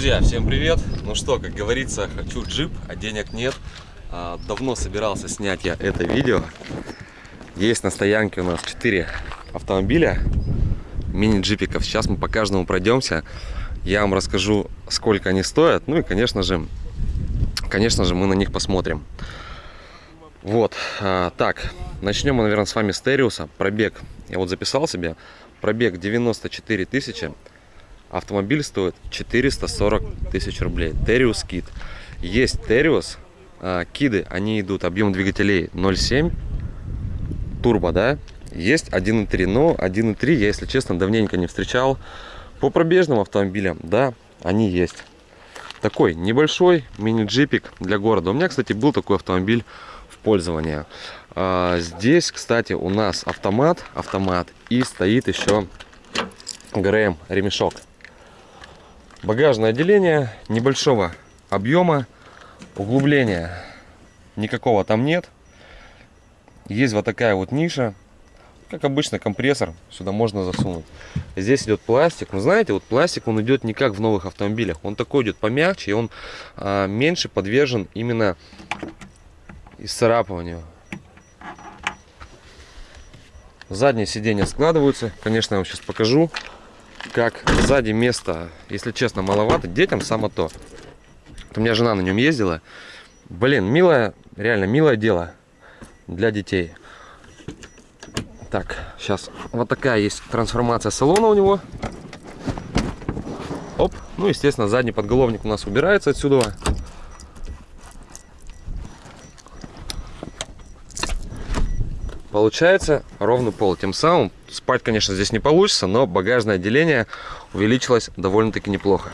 Друзья, всем привет! Ну что, как говорится, хочу джип, а денег нет. А, давно собирался снять я это видео. Есть на стоянке у нас 4 автомобиля, мини-джипиков. Сейчас мы по каждому пройдемся. Я вам расскажу, сколько они стоят. Ну и, конечно же, конечно же, мы на них посмотрим. Вот, а, так, начнем мы, наверное, с вами с Териуса. Пробег, я вот записал себе, пробег 94 тысячи. Автомобиль стоит 440 тысяч рублей. Териус Кит. Есть Териус. А, киды, они идут, объем двигателей 0,7. Турбо, да? Есть 1.3, но 1.3 я, если честно, давненько не встречал. По пробежным автомобилям, да, они есть. Такой небольшой мини-джипик для города. У меня, кстати, был такой автомобиль в пользовании. А, здесь, кстати, у нас автомат, автомат и стоит еще ГРМ ремешок. Багажное отделение небольшого объема, углубления никакого там нет. Есть вот такая вот ниша, как обычно компрессор сюда можно засунуть. Здесь идет пластик, но знаете, вот пластик он идет не как в новых автомобилях, он такой идет помягче, и он а, меньше подвержен именно исцарапыванию. Задние сиденья складываются, конечно, я вам сейчас покажу как сзади места, если честно, маловато. Детям само то. У меня жена на нем ездила. Блин, милое, реально милое дело для детей. Так, сейчас вот такая есть трансформация салона у него. Оп, ну, естественно, задний подголовник у нас убирается отсюда. Получается ровный пол. Тем самым спать, конечно, здесь не получится, но багажное отделение увеличилось довольно-таки неплохо.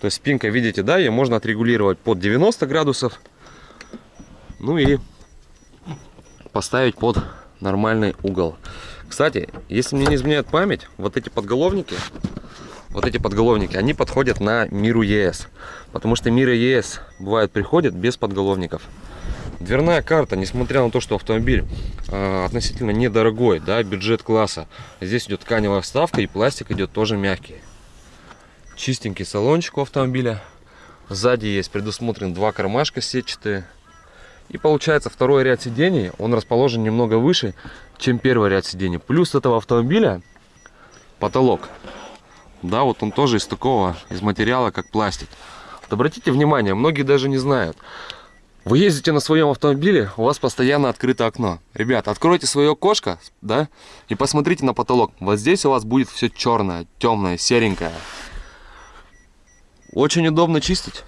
То есть спинка, видите, да, ее можно отрегулировать под 90 градусов. Ну и поставить под нормальный угол. Кстати, если мне не изменяет память, вот эти подголовники, вот эти подголовники, они подходят на Миру ЕС. Потому что Мира ЕС бывает приходит без подголовников. Дверная карта, несмотря на то, что автомобиль э, относительно недорогой, да, бюджет класса, здесь идет тканевая вставка и пластик идет тоже мягкий. Чистенький салончик у автомобиля. Сзади есть предусмотрен два кармашка сетчатые. И получается второй ряд сидений, он расположен немного выше, чем первый ряд сидений. Плюс этого автомобиля потолок. Да, вот он тоже из такого, из материала, как пластик. Вот обратите внимание, многие даже не знают. Вы ездите на своем автомобиле, у вас постоянно открыто окно. Ребята, откройте свое окошко, да, и посмотрите на потолок. Вот здесь у вас будет все черное, темное, серенькое. Очень удобно чистить.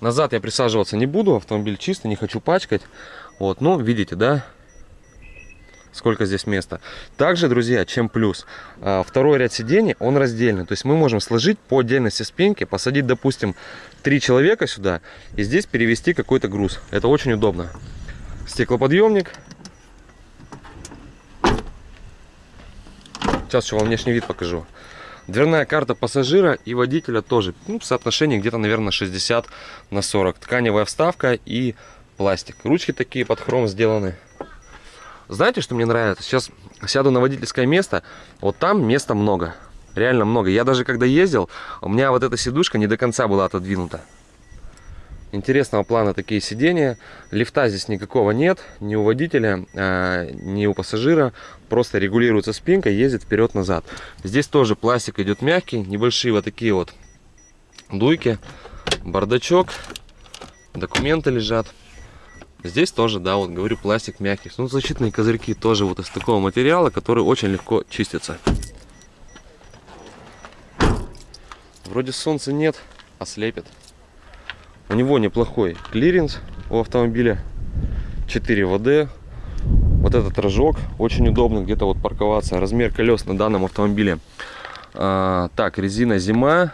Назад я присаживаться не буду, автомобиль чистый, не хочу пачкать. Вот, ну, видите, да, сколько здесь места. Также, друзья, чем плюс, а, второй ряд сидений, он раздельный. То есть мы можем сложить по отдельности спинки, посадить, допустим, три человека сюда и здесь перевести какой-то груз. Это очень удобно. Стеклоподъемник. Сейчас еще вам внешний вид покажу. Дверная карта пассажира и водителя тоже. Ну, в соотношении где-то, наверное, 60 на 40. Тканевая вставка и пластик. Ручки такие под хром сделаны. Знаете, что мне нравится? Сейчас сяду на водительское место. Вот там места много. Реально много. Я даже когда ездил, у меня вот эта сидушка не до конца была отодвинута. Интересного плана такие сидения. Лифта здесь никакого нет. Ни у водителя, а, ни у пассажира. Просто регулируется спинка, ездит вперед-назад. Здесь тоже пластик идет мягкий. Небольшие вот такие вот дуйки. Бардачок. Документы лежат. Здесь тоже, да, вот говорю, пластик мягкий. Ну, защитные козырьки тоже вот из такого материала, который очень легко чистится. Вроде солнца нет, ослепит. У него неплохой клиренс у автомобиля. 4WD. Вот этот рожок очень удобно где-то вот парковаться. Размер колес на данном автомобиле. А, так, резина зима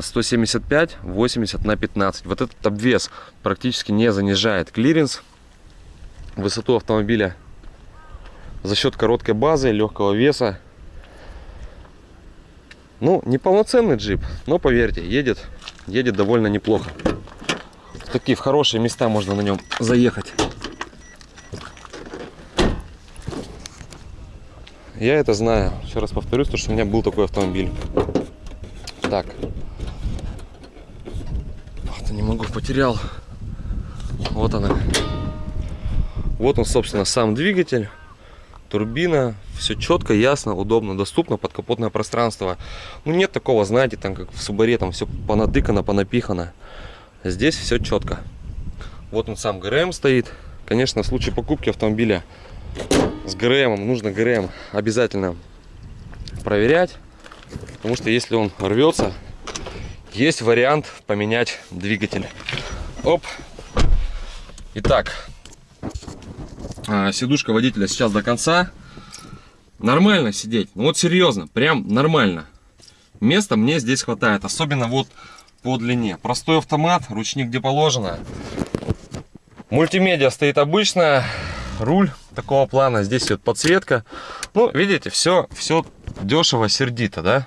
175 80 на 15 вот этот обвес практически не занижает клиренс. Высоту автомобиля за счет короткой базы легкого веса. Ну не полноценный джип но поверьте едет едет довольно неплохо. В такие в хорошие места можно на нем заехать. Я это знаю. Еще раз повторюсь то что у меня был такой автомобиль. Так. Вот, не могу, потерял. Вот она. Вот он, собственно, сам двигатель, турбина, все четко, ясно, удобно, доступно, подкапотное пространство. Ну, нет такого, знаете, там, как в Субаре, там все понатыкано, понапихано. Здесь все четко. Вот он сам ГРМ стоит. Конечно, в случае покупки автомобиля с ГРМ нужно ГРМ обязательно проверять. Потому что если он рвется, есть вариант поменять двигатель. Оп. Итак, а, сидушка водителя сейчас до конца. Нормально сидеть. Ну вот серьезно, прям нормально. Места мне здесь хватает. Особенно вот по длине. Простой автомат, ручник где положено. Мультимедиа стоит обычно. Руль такого плана. Здесь идет подсветка. Ну, видите, все, все дешево, сердито, да?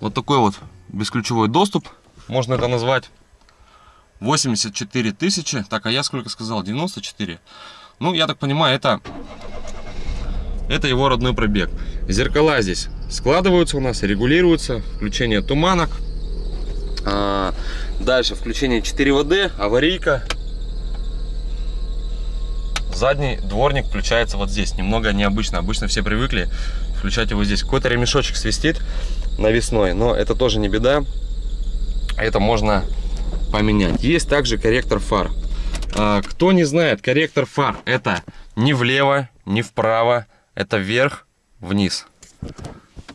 Вот такой вот бесключевой доступ, можно это назвать. 84 тысячи. Так, а я сколько сказал? 94. Ну, я так понимаю, это, это его родной пробег. Зеркала здесь складываются у нас, регулируются. Включение туманок. А, дальше включение 4ВД, аварийка. Задний дворник включается вот здесь. Немного необычно. Обычно все привыкли включать его здесь. Какой-то ремешочек свистит навесной, но это тоже не беда. Это можно поменять. Есть также корректор фар. А, кто не знает, корректор фар это не влево, не вправо, это вверх, вниз.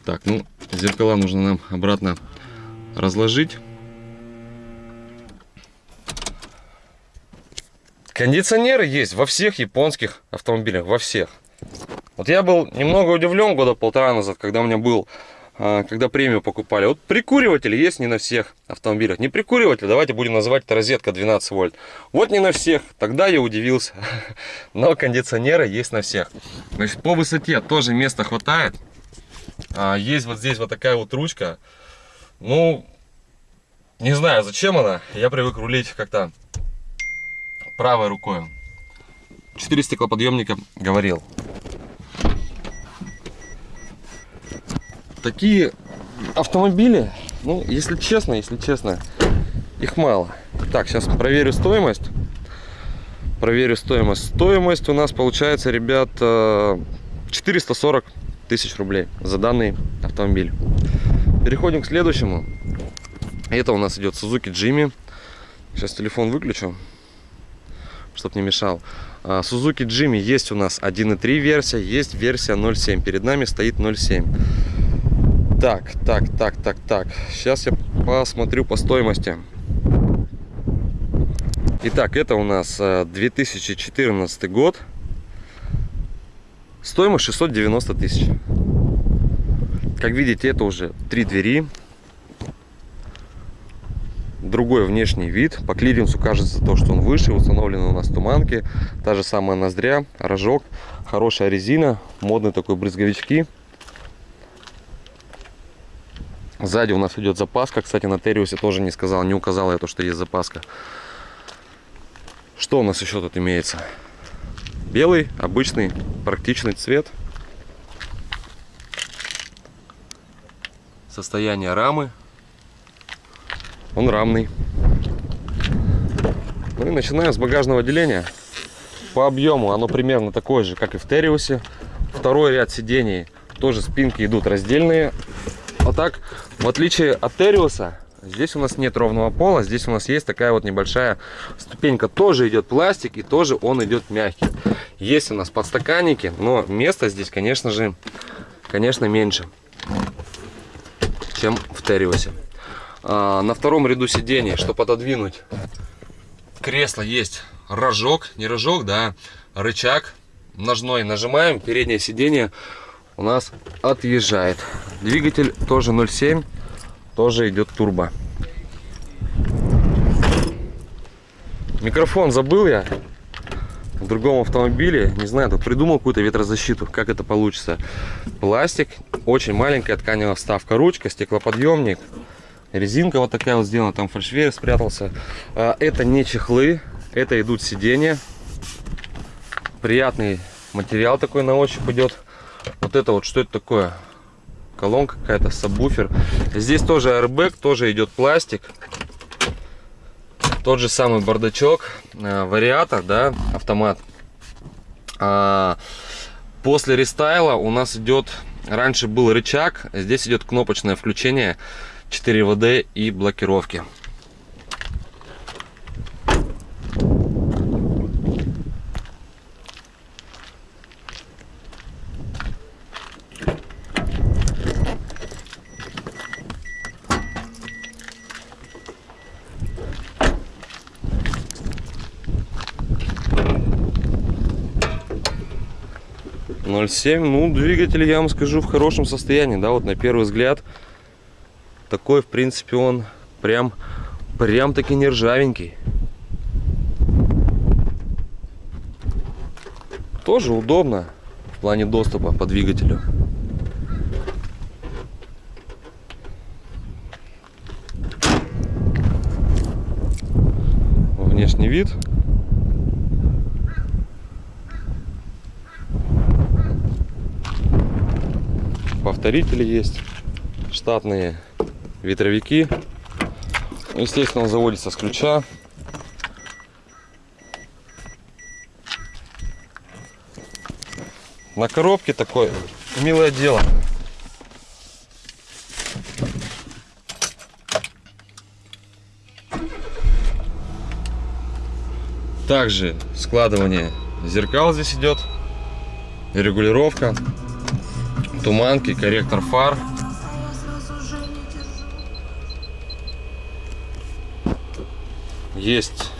Так, ну, зеркала нужно нам обратно разложить. Кондиционеры есть во всех японских автомобилях, во всех. Вот я был немного удивлен года полтора назад, когда у меня был когда премию покупали. Вот прикуриватели есть не на всех автомобилях. Не прикуриватель, давайте будем называть это розетка 12 вольт. Вот не на всех. Тогда я удивился. Но кондиционеры есть на всех. Значит, по высоте тоже места хватает. А, есть вот здесь вот такая вот ручка. Ну, не знаю, зачем она. Я привык рулить как-то правой рукой. Четыре стеклоподъемника говорил. Такие автомобили, ну, если честно, если честно, их мало. Так, сейчас проверю стоимость. Проверю стоимость. Стоимость у нас получается, ребят, 440 э, тысяч рублей за данный автомобиль. Переходим к следующему. Это у нас идет Suzuki Jimmy. Сейчас телефон выключу, чтобы не мешал. А, Suzuki Jimmy есть у нас 1.3 версия, есть версия 0.7. Перед нами стоит 0.7. Так, так, так, так, так. Сейчас я посмотрю по стоимости. Итак, это у нас 2014 э, год. Стоимость 690 тысяч. Как видите, это уже три двери. Другой внешний вид. По клиренсу кажется то, что он выше. Установлены у нас туманки. Та же самая ноздря, рожок. Хорошая резина. Модные такой брызговички. Сзади у нас идет запаска. Кстати, на Териусе тоже не сказал, не указал я то, что есть запаска. Что у нас еще тут имеется? Белый, обычный, практичный цвет. Состояние рамы. Он рамный. Ну и начинаем с багажного отделения. По объему оно примерно такое же, как и в Териусе. Второй ряд сидений тоже спинки идут раздельные. Вот так, в отличие от Териуса, здесь у нас нет ровного пола, здесь у нас есть такая вот небольшая ступенька. Тоже идет пластик и тоже он идет мягкий. Есть у нас подстаканники, но места здесь, конечно же, конечно, меньше, чем в Териусе. А, на втором ряду сидений, чтобы отодвинуть кресло, есть рожок, не рожок, да, рычаг ножной. Нажимаем, переднее сиденье у нас отъезжает. Двигатель тоже 0,7, тоже идет турбо. Микрофон забыл я в другом автомобиле. Не знаю, придумал какую-то ветрозащиту, как это получится. Пластик, очень маленькая тканевая вставка, ручка, стеклоподъемник. Резинка вот такая вот сделана, там фальшвейер спрятался. А, это не чехлы, это идут сиденья. Приятный материал такой на ощупь идет. Вот это вот, что это такое? колонка какая-то, сабвуфер. Здесь тоже airbag, тоже идет пластик. Тот же самый бардачок, э, вариатор, да, автомат. А, после рестайла у нас идет, раньше был рычаг, здесь идет кнопочное включение 4 ВД и блокировки. 0,7. Ну, двигатель, я вам скажу, в хорошем состоянии, да, вот на первый взгляд. Такой, в принципе, он прям, прям таки не ржавенький. Тоже удобно в плане доступа по двигателю. Внешний вид повторители есть, штатные ветровики. Естественно, он заводится с ключа. На коробке такое милое дело. Также складывание зеркал здесь идет, регулировка туманки, корректор фар. Есть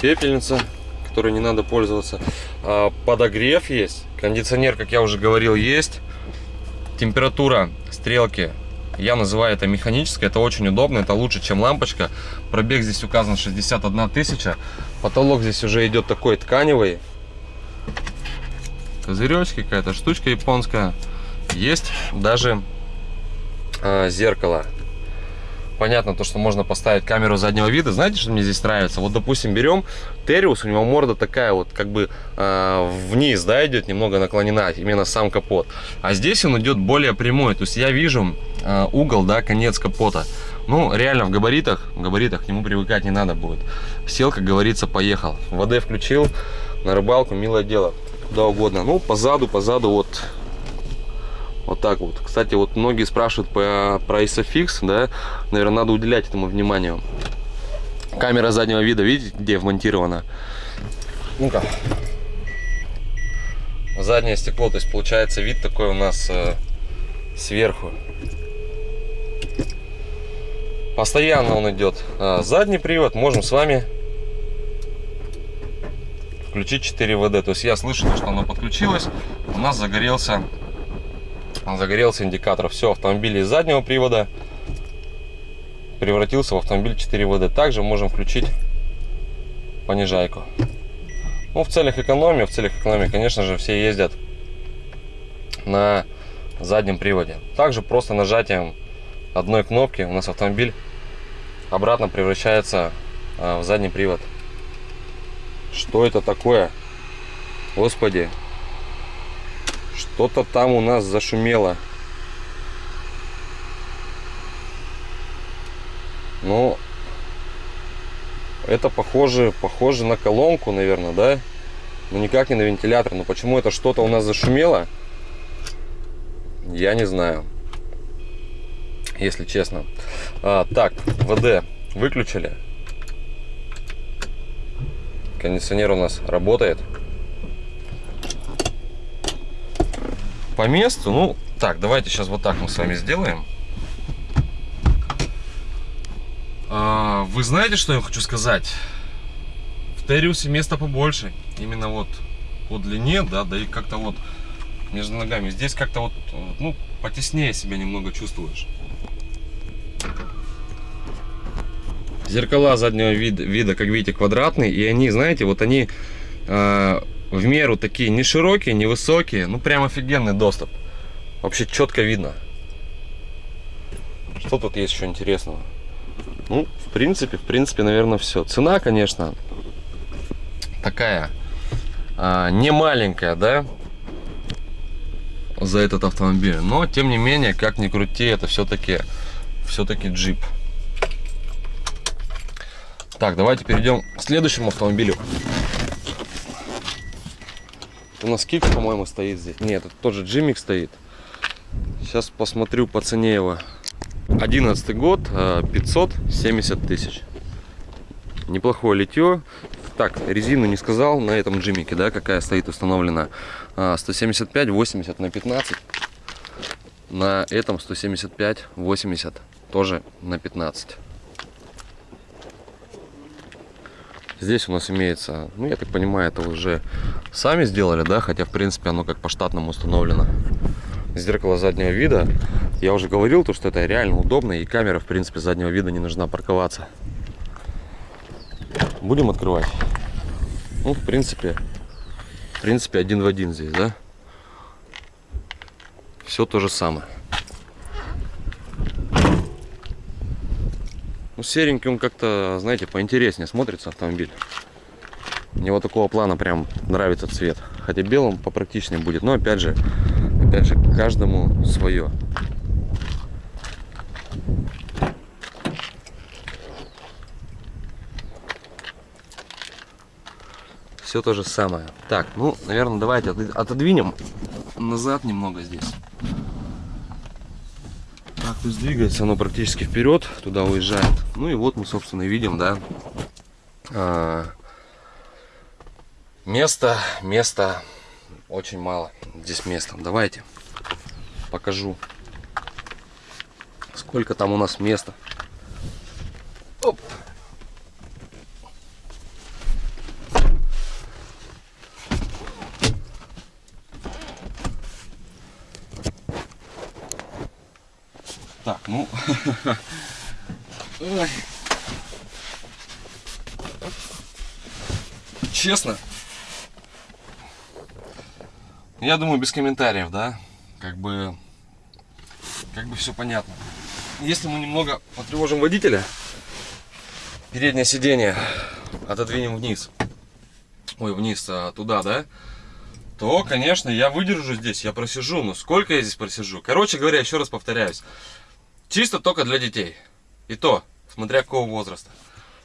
пепельница, которой не надо пользоваться. А, подогрев есть. Кондиционер, как я уже говорил, есть. Температура стрелки я называю это механической, это очень удобно, это лучше, чем лампочка. Пробег здесь указан 61 тысяча. Потолок здесь уже идет такой тканевый козыречки, какая-то штучка японская. Есть даже э, зеркало. Понятно, то, что можно поставить камеру заднего вида. Знаете, что мне здесь нравится? Вот, допустим, берем Териус, у него морда такая вот, как бы э, вниз, да, идет, немного наклонена, именно сам капот. А здесь он идет более прямой. То есть я вижу э, угол, да, конец капота. Ну, реально, в габаритах, в габаритах к нему привыкать не надо будет. Сел, как говорится, поехал. ВД включил, на рыбалку, милое дело куда угодно. Ну, позаду, позаду вот вот так вот. Кстати, вот многие спрашивают по, про ISOFIX, да, наверное, надо уделять этому вниманию. Камера заднего вида, видите, где вмонтирована? Ну-ка. Заднее стекло, то есть получается вид такой у нас э, сверху. Постоянно он идет. А, задний привод можем с вами включить 4 ВД. То есть я слышу, что оно подключилось, у нас загорелся, загорелся индикатор. Все, автомобиль из заднего привода превратился в автомобиль 4 ВД. Также можем включить понижайку. Ну, в целях экономии, в целях экономии, конечно же, все ездят на заднем приводе. Также просто нажатием одной кнопки у нас автомобиль обратно превращается а, в задний привод. Что это такое? Господи. Что-то там у нас зашумело. Ну, это похоже, похоже на колонку, наверное, да? Но никак не на вентилятор. Но почему это что-то у нас зашумело? Я не знаю. Если честно. А, так, ВД выключили. Кондиционер у нас работает. По месту, ну, так, давайте сейчас вот так мы с вами сделаем. А, вы знаете, что я хочу сказать? В Териусе места побольше. Именно вот по длине, да, да и как-то вот между ногами. Здесь как-то вот, ну, потеснее себя немного чувствуешь. Зеркала заднего вида, вида, как видите, квадратные. И они, знаете, вот они э, в меру такие не широкие, не высокие. Ну, прям офигенный доступ. Вообще четко видно. Что тут есть еще интересного? Ну, в принципе, в принципе, наверное, все. Цена, конечно, такая, а, не маленькая, да? за этот автомобиль. Но, тем не менее, как ни крути, это все-таки все-таки джип. Так, давайте перейдем к следующему автомобилю. У нас кик, по-моему, стоит здесь. Нет, это тоже джимик стоит. Сейчас посмотрю по цене его. 11 год, 570 э, тысяч. Неплохое литье. Так, резину не сказал на этом джимике, да, какая стоит установлена. 175, 80 на 15. На этом 175, 80 тоже на 15. Здесь у нас имеется, ну я так понимаю, это уже сами сделали, да, хотя в принципе оно как по штатному установлено. Зеркало заднего вида. Я уже говорил, то, что это реально удобно и камера в принципе заднего вида не нужна парковаться. Будем открывать. Ну, в принципе, в принципе, один в один здесь, да? Все то же самое. Ну, серенький он как-то, знаете, поинтереснее смотрится автомобиль. Мне вот такого плана прям нравится цвет. Хотя белым попрактичнее будет. Но опять же, опять же, каждому свое. все то же самое. Так, ну, наверное, давайте отодвинем назад немного здесь. Есть двигается оно практически вперед, туда уезжает. Ну и вот мы, собственно, видим, да, а, место, место, очень мало здесь места. Давайте покажу, сколько там у нас места. Оп. Так, ну... Честно, я думаю, без комментариев, да? Как бы, как бы все понятно. Если мы немного потревожим водителя, переднее сиденье отодвинем вниз, ой, вниз, а, туда, да? То, конечно, я выдержу здесь, я просижу. Но сколько я здесь просижу? Короче говоря, еще раз повторяюсь. Чисто только для детей. И то, смотря какого возраста.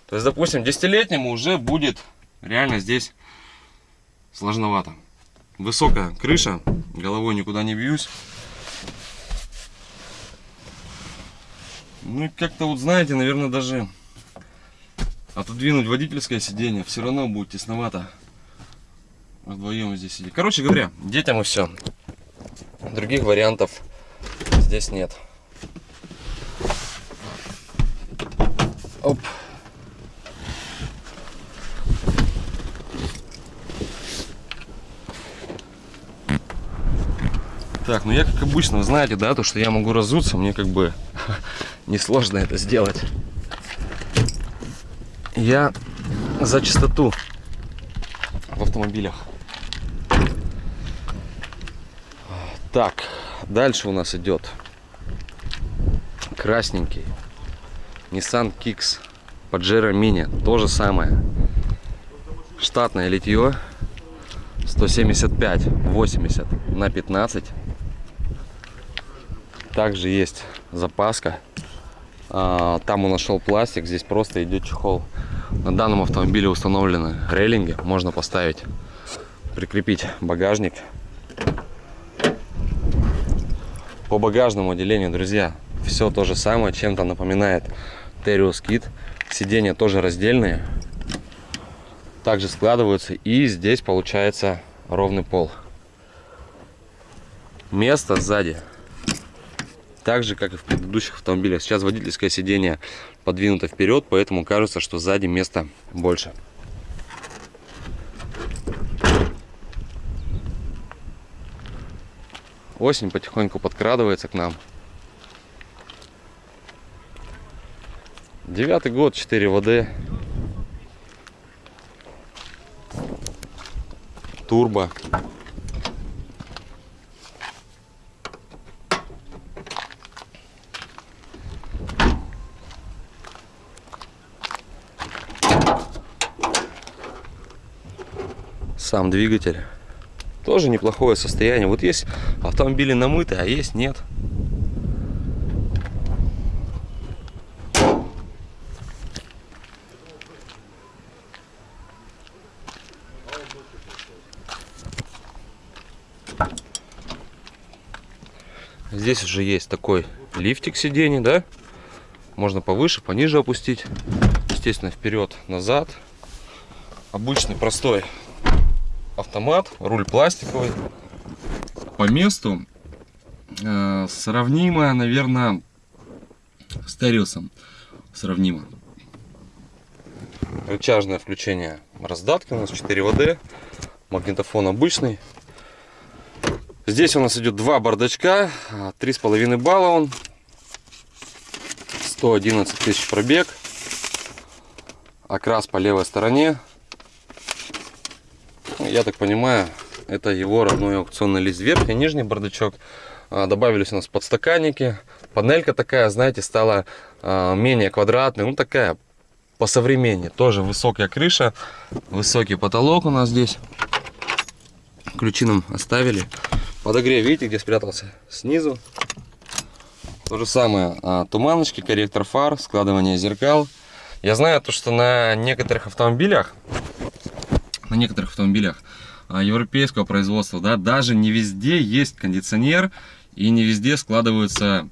То есть, допустим, десятилетнему уже будет реально здесь сложновато. Высокая крыша, головой никуда не бьюсь. Ну и как-то вот знаете, наверное, даже отодвинуть водительское сиденье все равно будет тесновато. Вдвоем здесь сидеть. Короче говоря, детям и все. Других вариантов здесь нет. Так, ну я как обычно, вы знаете, да, то, что я могу разуться, мне как бы несложно это сделать. Я за чистоту в автомобилях. Так, дальше у нас идет красненький Nissan Kicks Pajero Mini. То же самое. Штатное литье. 175 80 на 15 также есть запаска а, там он нашел пластик здесь просто идет чехол на данном автомобиле установлены рейлинги можно поставить прикрепить багажник по багажному отделению друзья все то же самое чем-то напоминает Terios Kit. Сиденья тоже раздельные. Также складываются. И здесь получается ровный пол. Место сзади. Так же, как и в предыдущих автомобилях. Сейчас водительское сиденье подвинуто вперед, поэтому кажется, что сзади места больше. Осень потихоньку подкрадывается к нам. Девятый год, 4 ВД. Турбо. Сам двигатель. Тоже неплохое состояние. Вот есть автомобили намытые, а есть нет. Здесь уже есть такой лифтик сидений, да? Можно повыше, пониже опустить. Естественно, вперед, назад. Обычный простой автомат, руль пластиковый. По месту э, сравнимо, наверное, с Териусом. Сравнимо. Рычажное включение раздатки у нас 4 ВД. Магнитофон обычный. Здесь у нас идет два бардачка. Три с половиной балла он. 111 тысяч пробег. Окрас по левой стороне. Я так понимаю, это его родной аукционный лист. Верхний, нижний бардачок. А, добавились у нас подстаканники. Панелька такая, знаете, стала а, менее квадратной. Ну, такая по современнее. Тоже высокая крыша, высокий потолок у нас здесь. Ключи нам оставили. Подогрев, видите, где спрятался? Снизу. То же самое, а, туманочки, корректор фар, складывание зеркал. Я знаю то, что на некоторых автомобилях, на некоторых автомобилях а, европейского производства, да, даже не везде есть кондиционер и не везде складываются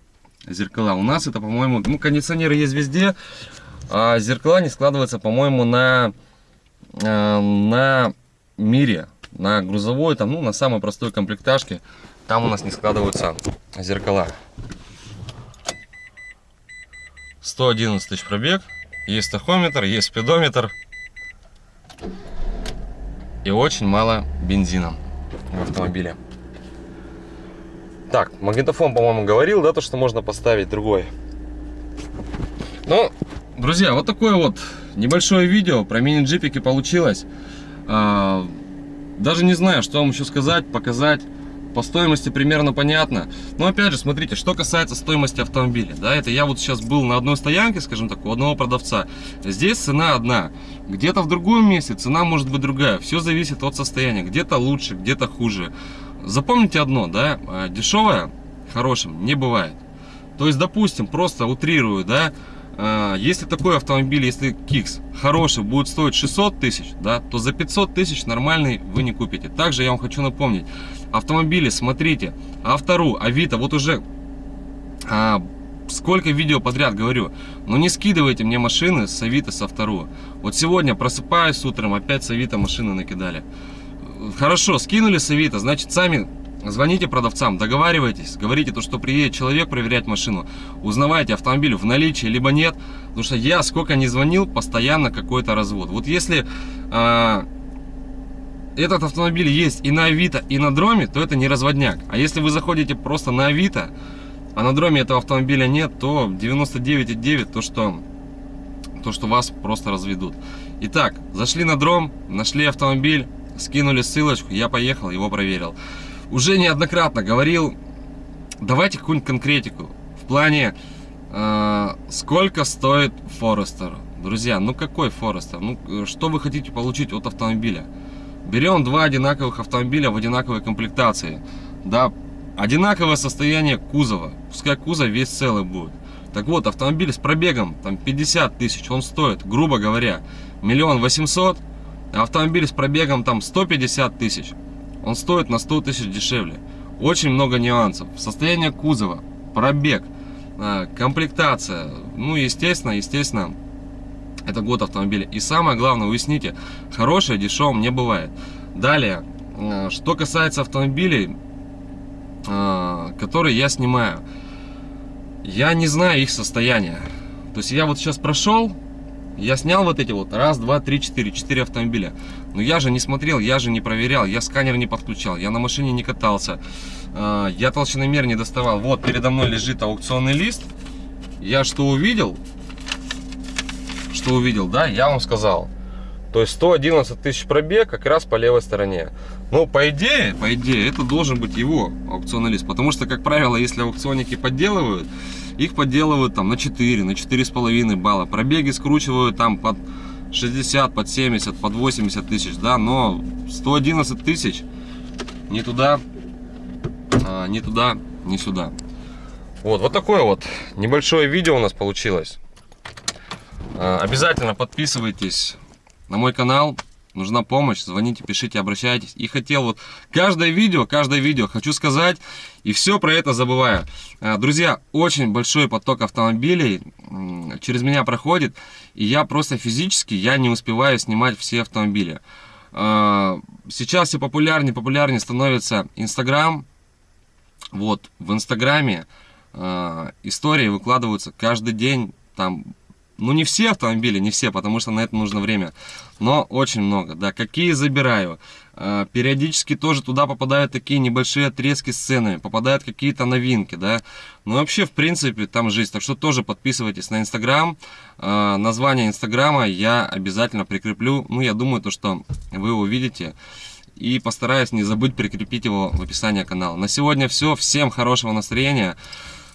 зеркала. У нас это, по-моему, ну, кондиционеры есть везде, а зеркала не складываются, по-моему, на, а, на мире, на грузовой, там, ну, на самой простой комплектажке, там у нас не складываются зеркала. 111 тысяч пробег. Есть тахометр, есть спидометр. И очень мало бензина в автомобиле. Так, магнитофон, по-моему, говорил, да, то, что можно поставить другой. Ну, друзья, вот такое вот небольшое видео про мини-джипики получилось. А, даже не знаю, что вам еще сказать, показать. По стоимости примерно понятно. Но опять же, смотрите, что касается стоимости автомобиля. Да, это я вот сейчас был на одной стоянке, скажем так, у одного продавца. Здесь цена одна. Где-то в другом месте цена может быть другая. Все зависит от состояния. Где-то лучше, где-то хуже. Запомните одно, да, а, дешевое хорошим не бывает. То есть, допустим, просто утрирую, да, а, если такой автомобиль, если Кикс хороший будет стоить 600 тысяч, да, то за 500 тысяч нормальный вы не купите. Также я вам хочу напомнить, автомобили, смотрите, Автору, Авито, вот уже а, сколько видео подряд говорю, но не скидывайте мне машины с Авито, с Автору. Вот сегодня просыпаюсь утром, опять с Авито машины накидали. Хорошо, скинули с Авито, значит сами Звоните продавцам, договаривайтесь, говорите то, что приедет человек проверять машину, узнавайте автомобиль в наличии, либо нет, потому что я сколько не звонил, постоянно какой-то развод. Вот если э, этот автомобиль есть и на Авито, и на Дроме, то это не разводняк. А если вы заходите просто на Авито, а на Дроме этого автомобиля нет, то 99,9 то, что то, что вас просто разведут. Итак, зашли на Дром, нашли автомобиль, скинули ссылочку, я поехал, его проверил уже неоднократно говорил, давайте какую-нибудь конкретику. В плане, э, сколько стоит Форестер. Друзья, ну какой Форестер? Ну, что вы хотите получить от автомобиля? Берем два одинаковых автомобиля в одинаковой комплектации. Да, одинаковое состояние кузова. Пускай кузов весь целый будет. Так вот, автомобиль с пробегом там 50 тысяч, он стоит, грубо говоря, миллион восемьсот. А автомобиль с пробегом там 150 тысяч он стоит на 100 тысяч дешевле. Очень много нюансов. Состояние кузова, пробег, а, комплектация. Ну, естественно, естественно, это год автомобиля. И самое главное, уясните, хорошее дешевым не бывает. Далее, а, что касается автомобилей, а, которые я снимаю, я не знаю их состояние. То есть я вот сейчас прошел, я снял вот эти вот раз, два, три, четыре, четыре автомобиля. Но я же не смотрел, я же не проверял, я сканер не подключал, я на машине не катался, а, я толщиномер не доставал. Вот передо мной лежит аукционный лист. Я что увидел, что увидел, да, я вам сказал. То есть 111 тысяч пробег как раз по левой стороне. Ну, по идее, по идее, это должен быть его аукционный лист. Потому что, как правило, если аукционники подделывают, их подделывают там на 4, на 4,5 балла. Пробеги скручивают там под 60, под 70, под 80 тысяч, да, но 111 тысяч, ни туда, а, ни туда, ни сюда. Вот, вот такое вот небольшое видео у нас получилось. А, обязательно подписывайтесь на мой канал. Нужна помощь, звоните, пишите, обращайтесь. И хотел вот каждое видео, каждое видео хочу сказать, и все про это забываю. А, друзья, очень большой поток автомобилей через меня проходит, и я просто физически, я не успеваю снимать все автомобили. А, сейчас все популярнее, популярнее становится Инстаграм. Вот, в Инстаграме э, истории выкладываются каждый день, там ну, не все автомобили, не все, потому что на это нужно время. Но очень много, да. Какие забираю. А, периодически тоже туда попадают такие небольшие отрезки сцены, попадают какие-то новинки, да. Ну, вообще, в принципе, там жизнь. Так что тоже подписывайтесь на Инстаграм. А, название Инстаграма я обязательно прикреплю. Ну, я думаю, то, что вы увидите. И постараюсь не забыть прикрепить его в описании канала. На сегодня все. Всем хорошего настроения.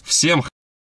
Всем